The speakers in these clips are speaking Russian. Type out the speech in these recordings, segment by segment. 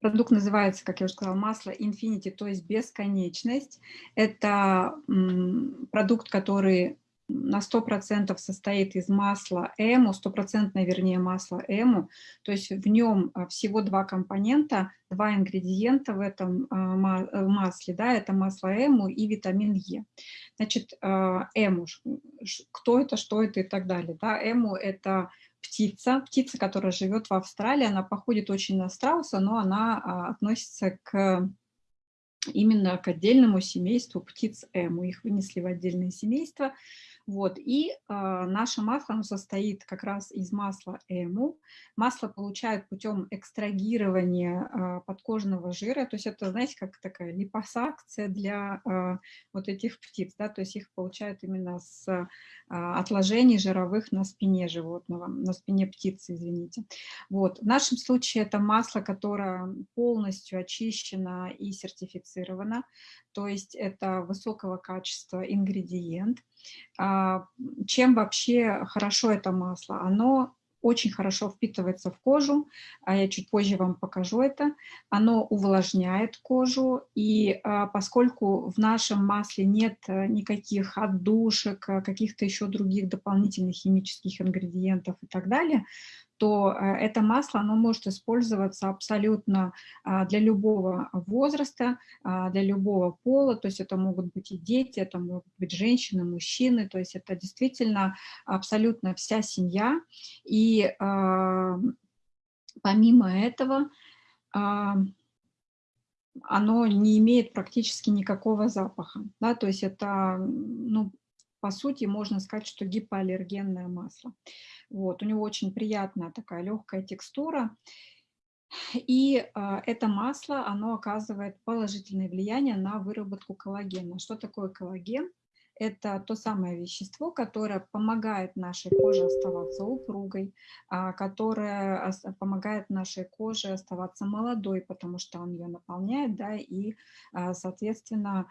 Продукт называется, как я уже сказала, масло Infinity, то есть бесконечность. Это продукт, который на 100% состоит из масла эму, стопроцентное, вернее, масло эму, то есть в нем а, всего два компонента, два ингредиента в этом а, э, масле, да, это масло эму и витамин Е. Значит, а, эму, кто это, что это и так далее, да, эму – это птица, птица, которая живет в Австралии, она походит очень на страуса, но она относится к именно к отдельному семейству птиц эму, их вынесли в отдельное семейство, вот, и э, наше масло оно состоит как раз из масла эму. Масло получают путем экстрагирования э, подкожного жира, то есть это, знаете, как такая липосакция для э, вот этих птиц, да, то есть их получают именно с э, отложений жировых на спине животного, на спине птицы, извините. Вот, в нашем случае это масло, которое полностью очищено и сертифицировано, то есть это высокого качества ингредиент. А, чем вообще хорошо это масло? Оно очень хорошо впитывается в кожу, а я чуть позже вам покажу это. Оно увлажняет кожу, и а, поскольку в нашем масле нет э, никаких отдушек, каких-то еще других дополнительных химических ингредиентов и так далее, то э, это масло оно может использоваться абсолютно а, для любого возраста, а, для любого пола, то есть это могут быть и дети, это могут быть женщины, мужчины, то есть это действительно абсолютно вся семья. И а, помимо этого оно не имеет практически никакого запаха, да, то есть это, ну, по сути, можно сказать, что гипоаллергенное масло. Вот, у него очень приятная такая легкая текстура. И э, это масло, оно оказывает положительное влияние на выработку коллагена. Что такое коллаген? Это то самое вещество, которое помогает нашей коже оставаться упругой, а, которое помогает нашей коже оставаться молодой, потому что он ее наполняет, да, и, а, соответственно,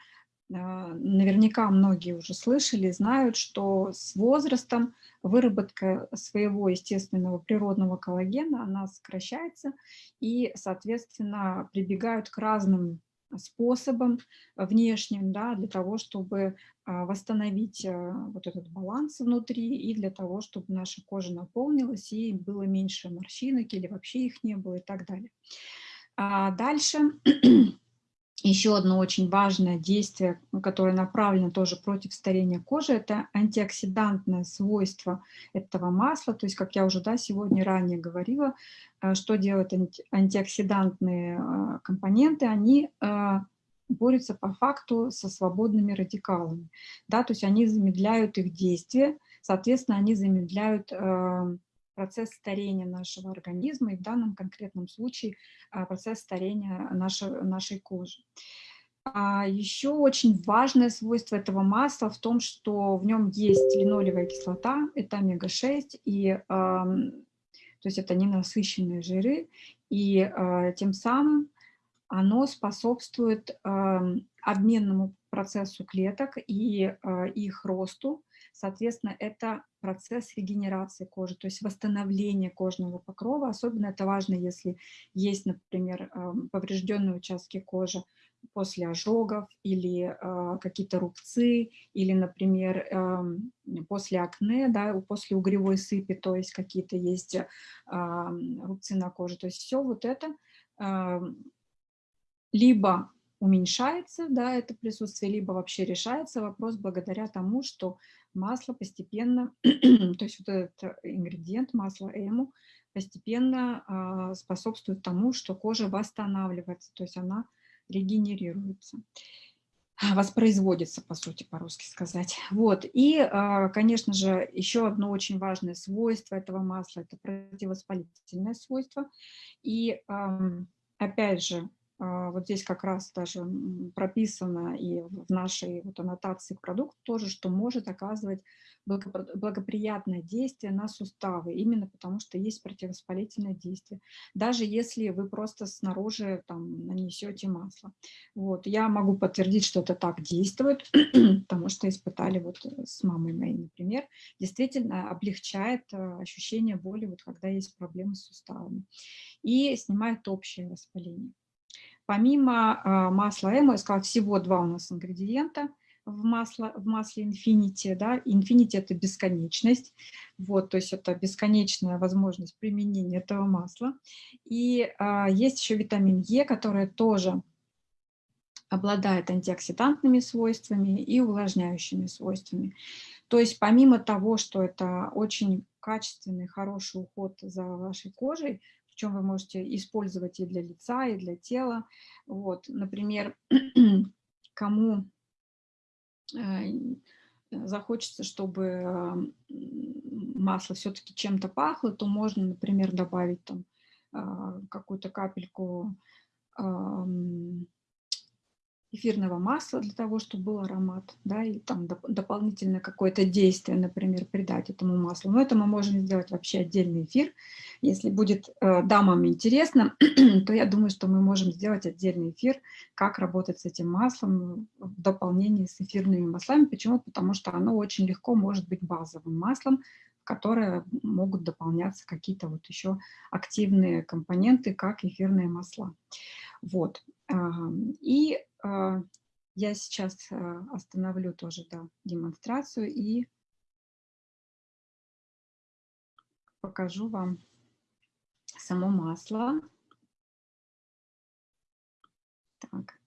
наверняка многие уже слышали, знают, что с возрастом выработка своего естественного природного коллагена, она сокращается и, соответственно, прибегают к разным способам внешним, да, для того, чтобы а, восстановить а, вот этот баланс внутри и для того, чтобы наша кожа наполнилась и было меньше морщинок или вообще их не было и так далее. А дальше еще одно очень важное действие, которое направлено тоже против старения кожи, это антиоксидантное свойство этого масла. То есть, как я уже да, сегодня ранее говорила, э, что делают антиоксидантные э, компоненты, они э, борются по факту со свободными радикалами. Да, то есть они замедляют их действие, соответственно, они замедляют процесс старения нашего организма и в данном конкретном случае а, процесс старения нашей, нашей кожи. А еще очень важное свойство этого масла в том, что в нем есть линолевая кислота, это омега-6, и э, то есть это ненасыщенные жиры, и э, тем самым оно способствует э, обменному процессу клеток и э, их росту, Соответственно, это процесс регенерации кожи, то есть восстановление кожного покрова. Особенно это важно, если есть, например, эм, поврежденные участки кожи после ожогов или э, какие-то рубцы, или, например, э, после акне, да, после угревой сыпи, то есть какие-то есть э, рубцы на коже. То есть все вот это либо уменьшается, да, это присутствие, либо вообще решается вопрос благодаря тому, что масло постепенно, то есть вот этот ингредиент масла эму постепенно а, способствует тому, что кожа восстанавливается, то есть она регенерируется воспроизводится, по сути, по-русски сказать. Вот. И, а, конечно же, еще одно очень важное свойство этого масла – это противовоспалительное свойство. И, опять же, а, вот здесь как раз даже прописано и в нашей вот аннотации к продукту тоже, что может оказывать благоприятное действие на суставы, именно потому что есть противовоспалительное действие, даже если вы просто снаружи там нанесете масло. Вот. Я могу подтвердить, что это так действует, потому что испытали вот с мамой моей, например, действительно облегчает э, ощущение боли, вот когда есть проблемы с суставами, и снимает общее воспаление. Помимо э, масла эмо, я сказала, всего два у нас ингредиента в, масло, в масле Infinity. Да? Infinity – это бесконечность, вот, то есть это бесконечная возможность применения этого масла. И а, есть еще витамин Е, который тоже обладает антиоксидантными свойствами и увлажняющими свойствами. То есть помимо того, что это очень качественный, хороший уход за вашей кожей, причем вы можете использовать и для лица, и для тела. Вот, например, кому э, захочется, чтобы э, масло все-таки чем-то пахло, то можно, например, добавить там э, какую-то капельку эфирного масла для того, чтобы был аромат, да, и там доп дополнительное какое-то действие, например, придать этому маслу. Но это мы можем сделать вообще отдельный эфир. Если будет э, дамам интересно, то я думаю, что мы можем сделать отдельный эфир, как работать с этим маслом в дополнении с эфирными маслами. Почему? Потому что оно очень легко может быть базовым маслом, в которое могут дополняться какие-то вот еще активные компоненты, как эфирные масла. Вот. И а, я сейчас а, остановлю тоже да, демонстрацию и покажу вам само масло. Так,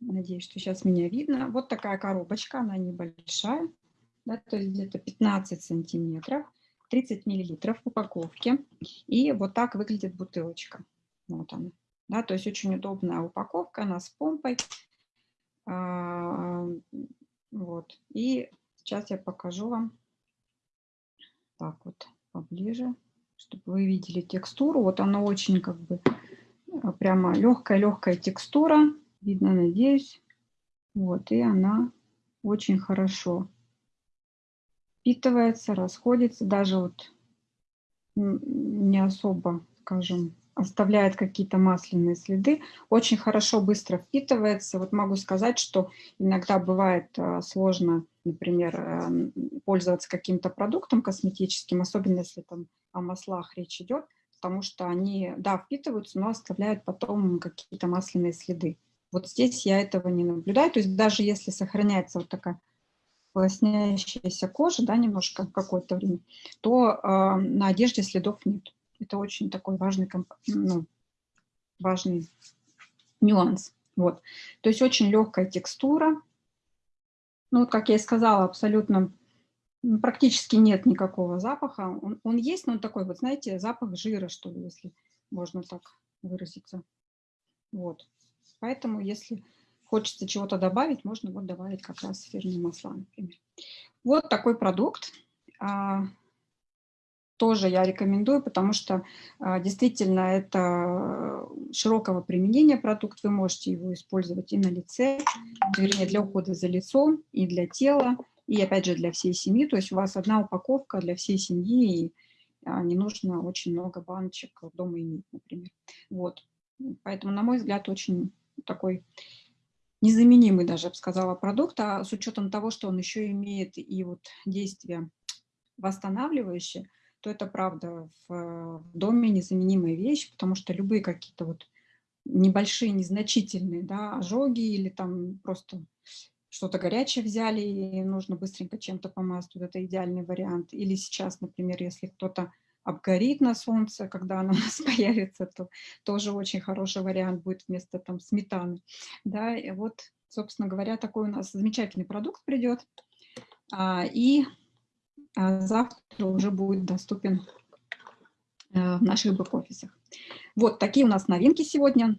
надеюсь, что сейчас меня видно. Вот такая коробочка, она небольшая, да, то есть где-то 15 сантиметров, 30 миллилитров в упаковке. И вот так выглядит бутылочка. Вот она. Да, то есть очень удобная упаковка, она с помпой. А, вот. И сейчас я покажу вам так вот поближе, чтобы вы видели текстуру. Вот она очень как бы а, прямо легкая-легкая текстура. Видно, надеюсь. Вот, и она очень хорошо впитывается, расходится. Даже вот не особо, скажем, оставляет какие-то масляные следы, очень хорошо быстро впитывается. Вот могу сказать, что иногда бывает э, сложно, например, эм, пользоваться каким-то продуктом косметическим, особенно если там о маслах речь идет, потому что они, да, впитываются, но оставляют потом какие-то масляные следы. Вот здесь я этого не наблюдаю, то есть даже если сохраняется вот такая лоснящаяся кожа, да, немножко какое-то время, то э, на одежде следов нет. Это очень такой важный, ну, важный нюанс. Вот. То есть очень легкая текстура. Ну, вот, как я и сказала, абсолютно практически нет никакого запаха. Он, он есть, но он такой, вот знаете, запах жира, что ли, если можно так выразиться. Вот. Поэтому, если хочется чего-то добавить, можно вот добавить как раз эфирные масла, например. Вот такой продукт. Тоже я рекомендую, потому что а, действительно это широкого применения продукт, вы можете его использовать и на лице, вернее для ухода за лицом, и для тела, и опять же для всей семьи, то есть у вас одна упаковка для всей семьи, и а, не нужно очень много баночек дома иметь, например. Вот. Поэтому, на мой взгляд, очень такой незаменимый даже, я бы сказала, продукт, а с учетом того, что он еще имеет и вот действие восстанавливающее, то это правда в доме незаменимая вещь, потому что любые какие-то вот небольшие, незначительные да, ожоги или там просто что-то горячее взяли и нужно быстренько чем-то помазать, вот это идеальный вариант. Или сейчас, например, если кто-то обгорит на солнце, когда оно у нас появится, то тоже очень хороший вариант будет вместо там сметаны. Да, и вот, собственно говоря, такой у нас замечательный продукт придет. А, и а завтра уже будет доступен э, в наших бэк-офисах. Вот такие у нас новинки сегодня.